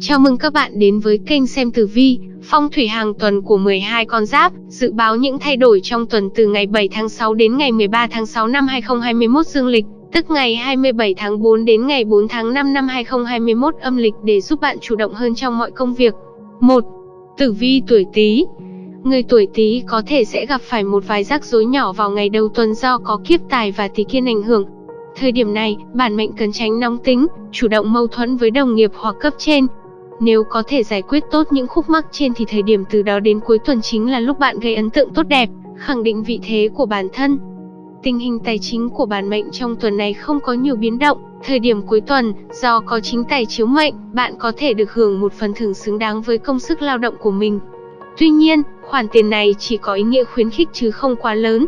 Chào mừng các bạn đến với kênh xem tử vi, phong thủy hàng tuần của 12 con giáp, dự báo những thay đổi trong tuần từ ngày 7 tháng 6 đến ngày 13 tháng 6 năm 2021 dương lịch, tức ngày 27 tháng 4 đến ngày 4 tháng 5 năm 2021 âm lịch để giúp bạn chủ động hơn trong mọi công việc. 1. Tử vi tuổi Tý Người tuổi Tý có thể sẽ gặp phải một vài rắc rối nhỏ vào ngày đầu tuần do có kiếp tài và tí kiên ảnh hưởng. Thời điểm này, bản mệnh cần tránh nóng tính, chủ động mâu thuẫn với đồng nghiệp hoặc cấp trên, nếu có thể giải quyết tốt những khúc mắc trên thì thời điểm từ đó đến cuối tuần chính là lúc bạn gây ấn tượng tốt đẹp, khẳng định vị thế của bản thân. Tình hình tài chính của bản mệnh trong tuần này không có nhiều biến động, thời điểm cuối tuần, do có chính tài chiếu mệnh, bạn có thể được hưởng một phần thưởng xứng đáng với công sức lao động của mình. Tuy nhiên, khoản tiền này chỉ có ý nghĩa khuyến khích chứ không quá lớn,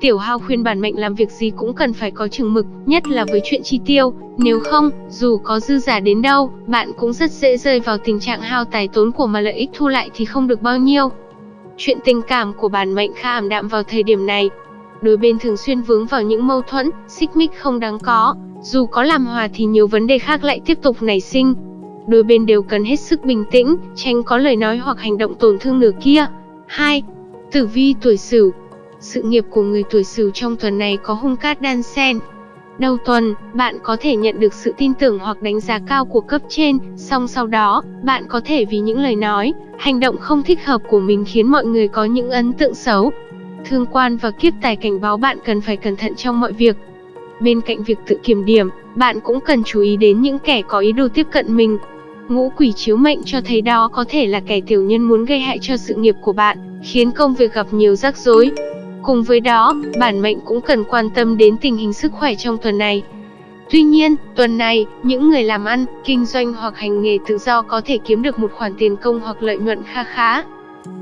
Tiểu Hao khuyên bản mệnh làm việc gì cũng cần phải có chừng mực, nhất là với chuyện chi tiêu, nếu không, dù có dư giả đến đâu, bạn cũng rất dễ rơi vào tình trạng hao tài tốn của mà lợi ích thu lại thì không được bao nhiêu. Chuyện tình cảm của bản mệnh khá ảm đạm vào thời điểm này. Đôi bên thường xuyên vướng vào những mâu thuẫn, xích mích không đáng có, dù có làm hòa thì nhiều vấn đề khác lại tiếp tục nảy sinh. Đôi bên đều cần hết sức bình tĩnh, tránh có lời nói hoặc hành động tổn thương nửa kia. 2. Tử vi tuổi Sửu sự nghiệp của người tuổi Sửu trong tuần này có hung cát đan xen. Đầu tuần, bạn có thể nhận được sự tin tưởng hoặc đánh giá cao của cấp trên, song sau đó, bạn có thể vì những lời nói, hành động không thích hợp của mình khiến mọi người có những ấn tượng xấu. Thương quan và kiếp tài cảnh báo bạn cần phải cẩn thận trong mọi việc. Bên cạnh việc tự kiểm điểm, bạn cũng cần chú ý đến những kẻ có ý đồ tiếp cận mình. Ngũ quỷ chiếu mệnh cho thấy đó có thể là kẻ tiểu nhân muốn gây hại cho sự nghiệp của bạn, khiến công việc gặp nhiều rắc rối. Cùng với đó, bản mệnh cũng cần quan tâm đến tình hình sức khỏe trong tuần này. Tuy nhiên, tuần này, những người làm ăn, kinh doanh hoặc hành nghề tự do có thể kiếm được một khoản tiền công hoặc lợi nhuận kha khá.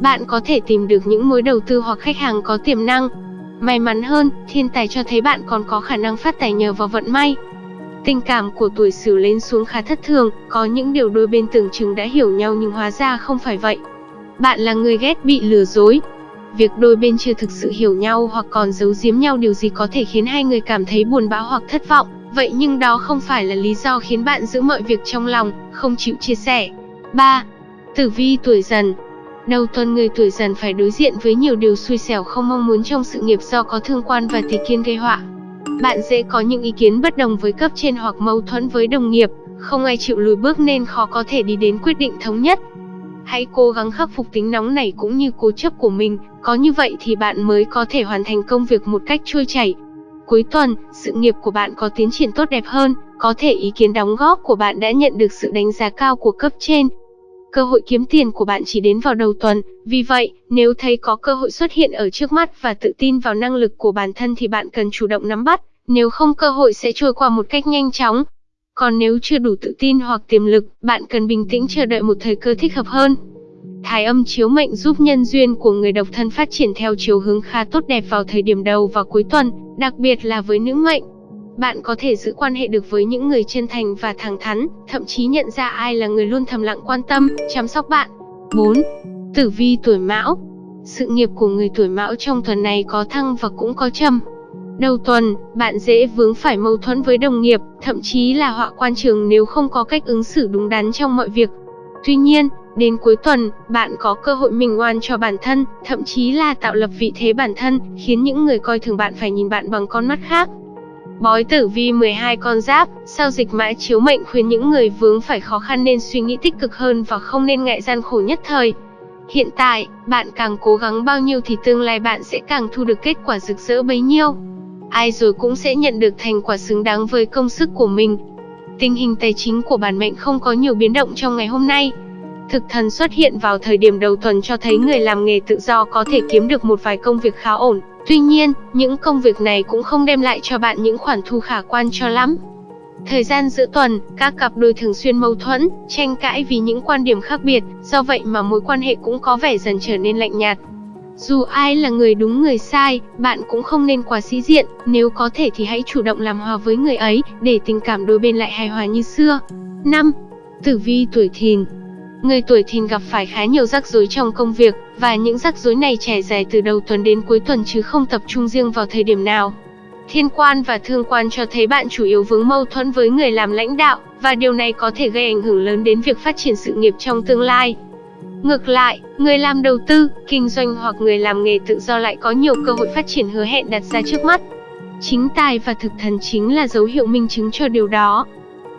Bạn có thể tìm được những mối đầu tư hoặc khách hàng có tiềm năng. May mắn hơn, thiên tài cho thấy bạn còn có khả năng phát tài nhờ vào vận may. Tình cảm của tuổi Sửu lên xuống khá thất thường, có những điều đôi bên tưởng chừng đã hiểu nhau nhưng hóa ra không phải vậy. Bạn là người ghét bị lừa dối, Việc đôi bên chưa thực sự hiểu nhau hoặc còn giấu giếm nhau điều gì có thể khiến hai người cảm thấy buồn bã hoặc thất vọng, vậy nhưng đó không phải là lý do khiến bạn giữ mọi việc trong lòng, không chịu chia sẻ. 3. Tử vi tuổi dần Đầu tuần người tuổi dần phải đối diện với nhiều điều xui xẻo không mong muốn trong sự nghiệp do có thương quan và tỷ kiên gây họa. Bạn dễ có những ý kiến bất đồng với cấp trên hoặc mâu thuẫn với đồng nghiệp, không ai chịu lùi bước nên khó có thể đi đến quyết định thống nhất. Hãy cố gắng khắc phục tính nóng này cũng như cố chấp của mình, có như vậy thì bạn mới có thể hoàn thành công việc một cách trôi chảy. Cuối tuần, sự nghiệp của bạn có tiến triển tốt đẹp hơn, có thể ý kiến đóng góp của bạn đã nhận được sự đánh giá cao của cấp trên. Cơ hội kiếm tiền của bạn chỉ đến vào đầu tuần, vì vậy, nếu thấy có cơ hội xuất hiện ở trước mắt và tự tin vào năng lực của bản thân thì bạn cần chủ động nắm bắt, nếu không cơ hội sẽ trôi qua một cách nhanh chóng. Còn nếu chưa đủ tự tin hoặc tiềm lực, bạn cần bình tĩnh chờ đợi một thời cơ thích hợp hơn. Thái âm chiếu mệnh giúp nhân duyên của người độc thân phát triển theo chiều hướng khá tốt đẹp vào thời điểm đầu và cuối tuần, đặc biệt là với nữ mệnh. Bạn có thể giữ quan hệ được với những người chân thành và thẳng thắn, thậm chí nhận ra ai là người luôn thầm lặng quan tâm, chăm sóc bạn. 4. Tử vi tuổi Mão Sự nghiệp của người tuổi Mão trong tuần này có thăng và cũng có trầm. Đầu tuần, bạn dễ vướng phải mâu thuẫn với đồng nghiệp, thậm chí là họa quan trường nếu không có cách ứng xử đúng đắn trong mọi việc. Tuy nhiên, đến cuối tuần, bạn có cơ hội mình oan cho bản thân, thậm chí là tạo lập vị thế bản thân, khiến những người coi thường bạn phải nhìn bạn bằng con mắt khác. Bói tử vi 12 con giáp, sau dịch mã chiếu mệnh khuyên những người vướng phải khó khăn nên suy nghĩ tích cực hơn và không nên ngại gian khổ nhất thời. Hiện tại, bạn càng cố gắng bao nhiêu thì tương lai bạn sẽ càng thu được kết quả rực rỡ bấy nhiêu ai rồi cũng sẽ nhận được thành quả xứng đáng với công sức của mình. Tình hình tài chính của bản mệnh không có nhiều biến động trong ngày hôm nay. Thực thần xuất hiện vào thời điểm đầu tuần cho thấy người làm nghề tự do có thể kiếm được một vài công việc khá ổn. Tuy nhiên, những công việc này cũng không đem lại cho bạn những khoản thu khả quan cho lắm. Thời gian giữa tuần, các cặp đôi thường xuyên mâu thuẫn, tranh cãi vì những quan điểm khác biệt, do vậy mà mối quan hệ cũng có vẻ dần trở nên lạnh nhạt. Dù ai là người đúng người sai, bạn cũng không nên quá sĩ diện, nếu có thể thì hãy chủ động làm hòa với người ấy, để tình cảm đôi bên lại hài hòa như xưa. 5. Tử vi tuổi thìn Người tuổi thìn gặp phải khá nhiều rắc rối trong công việc, và những rắc rối này trải dài từ đầu tuần đến cuối tuần chứ không tập trung riêng vào thời điểm nào. Thiên quan và thương quan cho thấy bạn chủ yếu vướng mâu thuẫn với người làm lãnh đạo, và điều này có thể gây ảnh hưởng lớn đến việc phát triển sự nghiệp trong tương lai. Ngược lại, người làm đầu tư, kinh doanh hoặc người làm nghề tự do lại có nhiều cơ hội phát triển hứa hẹn đặt ra trước mắt. Chính tài và thực thần chính là dấu hiệu minh chứng cho điều đó.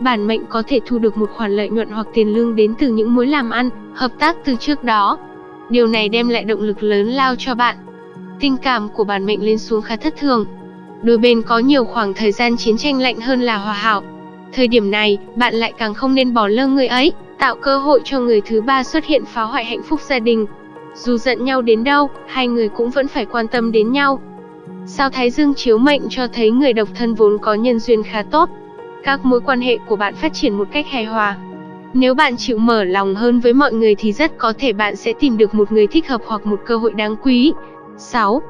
Bản mệnh có thể thu được một khoản lợi nhuận hoặc tiền lương đến từ những mối làm ăn, hợp tác từ trước đó. Điều này đem lại động lực lớn lao cho bạn. Tình cảm của bản mệnh lên xuống khá thất thường. Đôi bên có nhiều khoảng thời gian chiến tranh lạnh hơn là hòa hảo. Thời điểm này, bạn lại càng không nên bỏ lơ người ấy, tạo cơ hội cho người thứ ba xuất hiện phá hoại hạnh phúc gia đình. Dù giận nhau đến đâu, hai người cũng vẫn phải quan tâm đến nhau. Sao Thái Dương chiếu mệnh cho thấy người độc thân vốn có nhân duyên khá tốt. Các mối quan hệ của bạn phát triển một cách hài hòa. Nếu bạn chịu mở lòng hơn với mọi người thì rất có thể bạn sẽ tìm được một người thích hợp hoặc một cơ hội đáng quý. 6.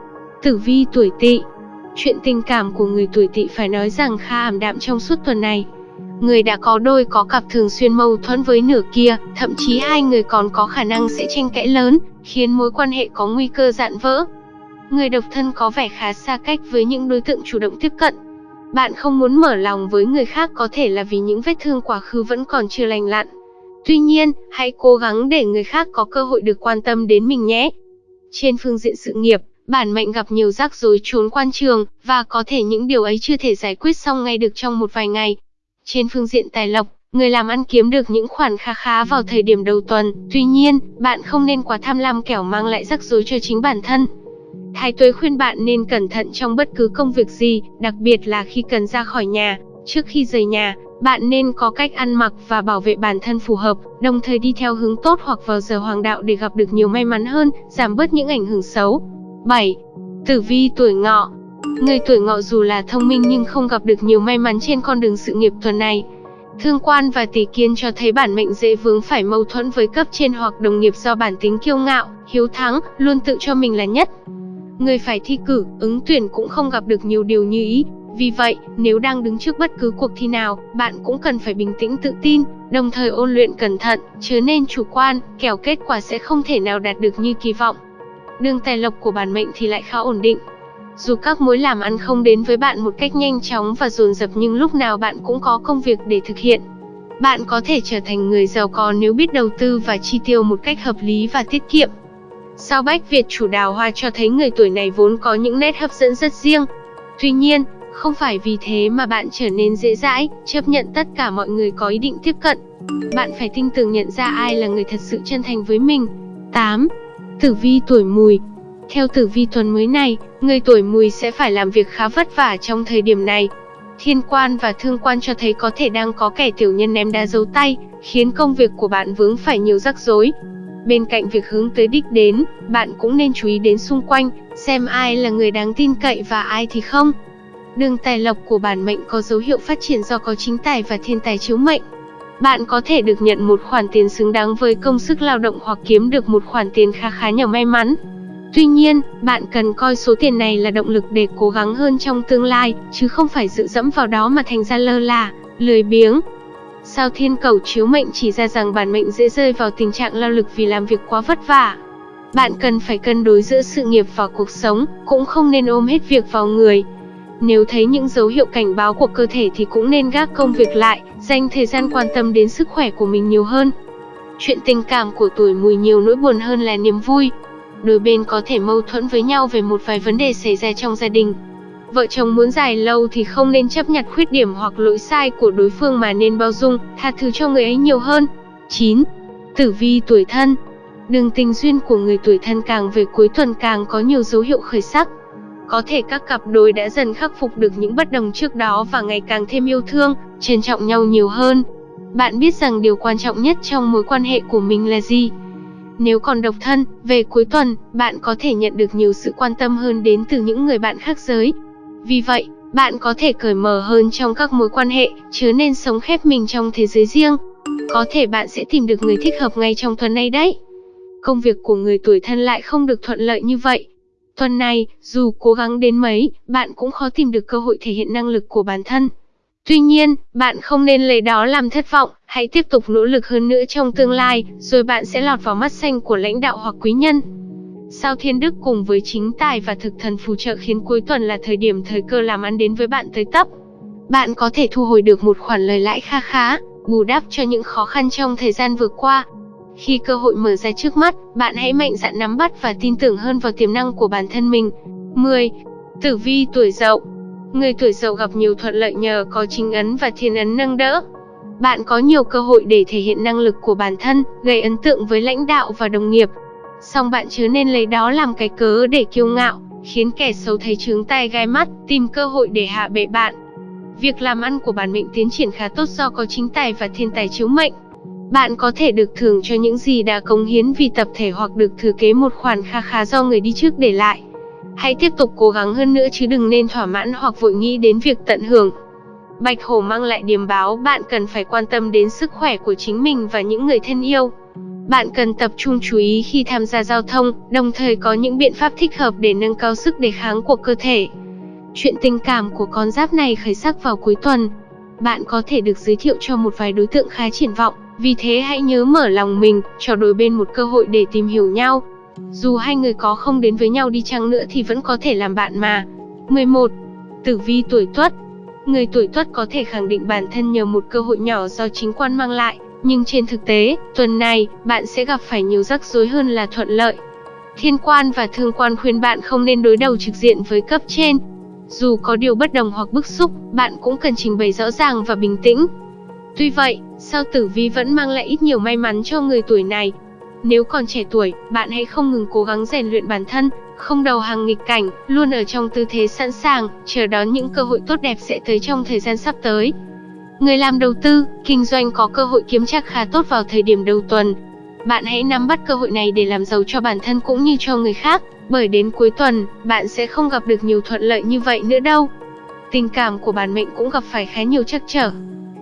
Tử vi tuổi Tỵ. Chuyện tình cảm của người tuổi Tỵ phải nói rằng khá ảm đạm trong suốt tuần này. Người đã có đôi có cặp thường xuyên mâu thuẫn với nửa kia, thậm chí hai người còn có khả năng sẽ tranh cãi lớn, khiến mối quan hệ có nguy cơ dạn vỡ. Người độc thân có vẻ khá xa cách với những đối tượng chủ động tiếp cận. Bạn không muốn mở lòng với người khác có thể là vì những vết thương quá khứ vẫn còn chưa lành lặn. Tuy nhiên, hãy cố gắng để người khác có cơ hội được quan tâm đến mình nhé. Trên phương diện sự nghiệp, bản mệnh gặp nhiều rắc rối trốn quan trường, và có thể những điều ấy chưa thể giải quyết xong ngay được trong một vài ngày. Trên phương diện tài lộc, người làm ăn kiếm được những khoản kha khá vào thời điểm đầu tuần, tuy nhiên, bạn không nên quá tham lam kẻo mang lại rắc rối cho chính bản thân. Thái tuế khuyên bạn nên cẩn thận trong bất cứ công việc gì, đặc biệt là khi cần ra khỏi nhà. Trước khi rời nhà, bạn nên có cách ăn mặc và bảo vệ bản thân phù hợp, đồng thời đi theo hướng tốt hoặc vào giờ hoàng đạo để gặp được nhiều may mắn hơn, giảm bớt những ảnh hưởng xấu. 7. Tử vi tuổi ngọ Người tuổi ngọ dù là thông minh nhưng không gặp được nhiều may mắn trên con đường sự nghiệp tuần này. Thương quan và tỷ kiên cho thấy bản mệnh dễ vướng phải mâu thuẫn với cấp trên hoặc đồng nghiệp do bản tính kiêu ngạo, hiếu thắng, luôn tự cho mình là nhất. Người phải thi cử, ứng tuyển cũng không gặp được nhiều điều như ý. Vì vậy, nếu đang đứng trước bất cứ cuộc thi nào, bạn cũng cần phải bình tĩnh tự tin, đồng thời ôn luyện cẩn thận, chớ nên chủ quan, kẻo kết quả sẽ không thể nào đạt được như kỳ vọng. Đường tài lộc của bản mệnh thì lại khá ổn định, dù các mối làm ăn không đến với bạn một cách nhanh chóng và dồn dập nhưng lúc nào bạn cũng có công việc để thực hiện. Bạn có thể trở thành người giàu có nếu biết đầu tư và chi tiêu một cách hợp lý và tiết kiệm. Sao Bách Việt chủ đào hoa cho thấy người tuổi này vốn có những nét hấp dẫn rất riêng. Tuy nhiên, không phải vì thế mà bạn trở nên dễ dãi, chấp nhận tất cả mọi người có ý định tiếp cận. Bạn phải tinh tường nhận ra ai là người thật sự chân thành với mình. 8. Tử vi tuổi mùi theo tử vi tuần mới này, người tuổi mùi sẽ phải làm việc khá vất vả trong thời điểm này. Thiên quan và thương quan cho thấy có thể đang có kẻ tiểu nhân ném đá dấu tay, khiến công việc của bạn vướng phải nhiều rắc rối. Bên cạnh việc hướng tới đích đến, bạn cũng nên chú ý đến xung quanh, xem ai là người đáng tin cậy và ai thì không. Đường tài lộc của bản mệnh có dấu hiệu phát triển do có chính tài và thiên tài chiếu mệnh. Bạn có thể được nhận một khoản tiền xứng đáng với công sức lao động hoặc kiếm được một khoản tiền khá khá nhờ may mắn. Tuy nhiên, bạn cần coi số tiền này là động lực để cố gắng hơn trong tương lai, chứ không phải dự dẫm vào đó mà thành ra lơ là, lười biếng. Sao thiên cầu chiếu mệnh chỉ ra rằng bản mệnh dễ rơi vào tình trạng lao lực vì làm việc quá vất vả. Bạn cần phải cân đối giữa sự nghiệp và cuộc sống, cũng không nên ôm hết việc vào người. Nếu thấy những dấu hiệu cảnh báo của cơ thể thì cũng nên gác công việc lại, dành thời gian quan tâm đến sức khỏe của mình nhiều hơn. Chuyện tình cảm của tuổi mùi nhiều nỗi buồn hơn là niềm vui, đôi bên có thể mâu thuẫn với nhau về một vài vấn đề xảy ra trong gia đình. Vợ chồng muốn dài lâu thì không nên chấp nhặt khuyết điểm hoặc lỗi sai của đối phương mà nên bao dung, tha thứ cho người ấy nhiều hơn. 9. Tử vi tuổi thân Đường tình duyên của người tuổi thân càng về cuối tuần càng có nhiều dấu hiệu khởi sắc. Có thể các cặp đôi đã dần khắc phục được những bất đồng trước đó và ngày càng thêm yêu thương, trân trọng nhau nhiều hơn. Bạn biết rằng điều quan trọng nhất trong mối quan hệ của mình là gì? Nếu còn độc thân, về cuối tuần, bạn có thể nhận được nhiều sự quan tâm hơn đến từ những người bạn khác giới. Vì vậy, bạn có thể cởi mở hơn trong các mối quan hệ, chứ nên sống khép mình trong thế giới riêng. Có thể bạn sẽ tìm được người thích hợp ngay trong tuần này đấy. Công việc của người tuổi thân lại không được thuận lợi như vậy. Tuần này, dù cố gắng đến mấy, bạn cũng khó tìm được cơ hội thể hiện năng lực của bản thân. Tuy nhiên, bạn không nên lấy đó làm thất vọng, hãy tiếp tục nỗ lực hơn nữa trong tương lai, rồi bạn sẽ lọt vào mắt xanh của lãnh đạo hoặc quý nhân. Sao Thiên Đức cùng với chính tài và thực thần phù trợ khiến cuối tuần là thời điểm thời cơ làm ăn đến với bạn tới tấp. Bạn có thể thu hồi được một khoản lời lãi kha khá. bù đắp cho những khó khăn trong thời gian vừa qua. Khi cơ hội mở ra trước mắt, bạn hãy mạnh dạn nắm bắt và tin tưởng hơn vào tiềm năng của bản thân mình. 10. Tử vi tuổi Dậu Người tuổi Dậu gặp nhiều thuận lợi nhờ có chính ấn và thiên ấn nâng đỡ. Bạn có nhiều cơ hội để thể hiện năng lực của bản thân, gây ấn tượng với lãnh đạo và đồng nghiệp. Song bạn chớ nên lấy đó làm cái cớ để kiêu ngạo, khiến kẻ xấu thấy trướng tai gai mắt, tìm cơ hội để hạ bệ bạn. Việc làm ăn của bản mệnh tiến triển khá tốt do có chính tài và thiên tài chiếu mệnh. Bạn có thể được thưởng cho những gì đã cống hiến vì tập thể hoặc được thừa kế một khoản kha khá do người đi trước để lại. Hãy tiếp tục cố gắng hơn nữa chứ đừng nên thỏa mãn hoặc vội nghĩ đến việc tận hưởng. Bạch hổ mang lại điềm báo bạn cần phải quan tâm đến sức khỏe của chính mình và những người thân yêu. Bạn cần tập trung chú ý khi tham gia giao thông, đồng thời có những biện pháp thích hợp để nâng cao sức đề kháng của cơ thể. Chuyện tình cảm của con giáp này khởi sắc vào cuối tuần. Bạn có thể được giới thiệu cho một vài đối tượng khá triển vọng, vì thế hãy nhớ mở lòng mình, cho đôi bên một cơ hội để tìm hiểu nhau. Dù hai người có không đến với nhau đi chăng nữa thì vẫn có thể làm bạn mà. 11. Tử vi tuổi Tuất Người tuổi Tuất có thể khẳng định bản thân nhờ một cơ hội nhỏ do chính quan mang lại, nhưng trên thực tế, tuần này, bạn sẽ gặp phải nhiều rắc rối hơn là thuận lợi. Thiên quan và thương quan khuyên bạn không nên đối đầu trực diện với cấp trên. Dù có điều bất đồng hoặc bức xúc, bạn cũng cần trình bày rõ ràng và bình tĩnh. Tuy vậy, sao tử vi vẫn mang lại ít nhiều may mắn cho người tuổi này. Nếu còn trẻ tuổi, bạn hãy không ngừng cố gắng rèn luyện bản thân, không đầu hàng nghịch cảnh, luôn ở trong tư thế sẵn sàng, chờ đón những cơ hội tốt đẹp sẽ tới trong thời gian sắp tới. Người làm đầu tư, kinh doanh có cơ hội kiếm chắc khá tốt vào thời điểm đầu tuần. Bạn hãy nắm bắt cơ hội này để làm giàu cho bản thân cũng như cho người khác, bởi đến cuối tuần, bạn sẽ không gặp được nhiều thuận lợi như vậy nữa đâu. Tình cảm của bản mệnh cũng gặp phải khá nhiều trắc trở.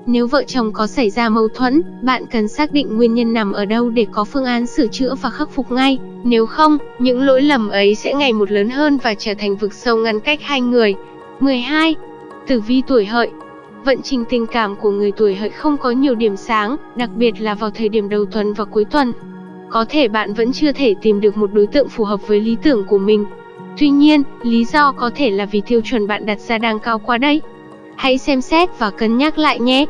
Nếu vợ chồng có xảy ra mâu thuẫn, bạn cần xác định nguyên nhân nằm ở đâu để có phương án sửa chữa và khắc phục ngay. Nếu không, những lỗi lầm ấy sẽ ngày một lớn hơn và trở thành vực sâu ngăn cách hai người. 12. Tử vi tuổi hợi Vận trình tình cảm của người tuổi hợi không có nhiều điểm sáng, đặc biệt là vào thời điểm đầu tuần và cuối tuần. Có thể bạn vẫn chưa thể tìm được một đối tượng phù hợp với lý tưởng của mình. Tuy nhiên, lý do có thể là vì tiêu chuẩn bạn đặt ra đang cao quá đấy. Hãy xem xét và cân nhắc lại nhé.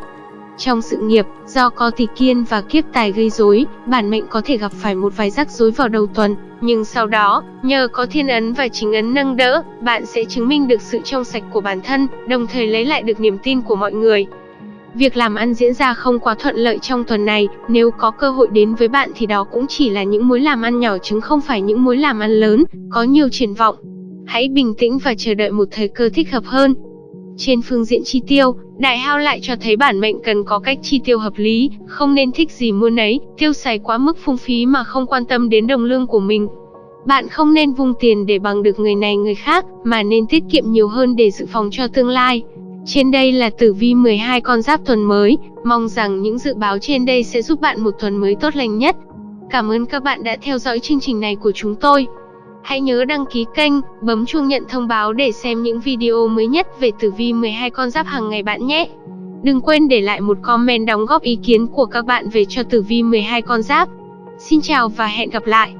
Trong sự nghiệp, do có tỷ kiên và kiếp tài gây rối, bản mệnh có thể gặp phải một vài rắc rối vào đầu tuần, nhưng sau đó, nhờ có thiên ấn và chính ấn nâng đỡ, bạn sẽ chứng minh được sự trong sạch của bản thân, đồng thời lấy lại được niềm tin của mọi người. Việc làm ăn diễn ra không quá thuận lợi trong tuần này, nếu có cơ hội đến với bạn thì đó cũng chỉ là những mối làm ăn nhỏ chứ không phải những mối làm ăn lớn, có nhiều triển vọng. Hãy bình tĩnh và chờ đợi một thời cơ thích hợp hơn. Trên phương diện chi tiêu, đại hao lại cho thấy bản mệnh cần có cách chi tiêu hợp lý, không nên thích gì mua nấy, tiêu xài quá mức phung phí mà không quan tâm đến đồng lương của mình. Bạn không nên vung tiền để bằng được người này người khác, mà nên tiết kiệm nhiều hơn để dự phòng cho tương lai. Trên đây là tử vi 12 con giáp tuần mới, mong rằng những dự báo trên đây sẽ giúp bạn một tuần mới tốt lành nhất. Cảm ơn các bạn đã theo dõi chương trình này của chúng tôi. Hãy nhớ đăng ký kênh, bấm chuông nhận thông báo để xem những video mới nhất về tử vi 12 con giáp hàng ngày bạn nhé. Đừng quên để lại một comment đóng góp ý kiến của các bạn về cho tử vi 12 con giáp. Xin chào và hẹn gặp lại.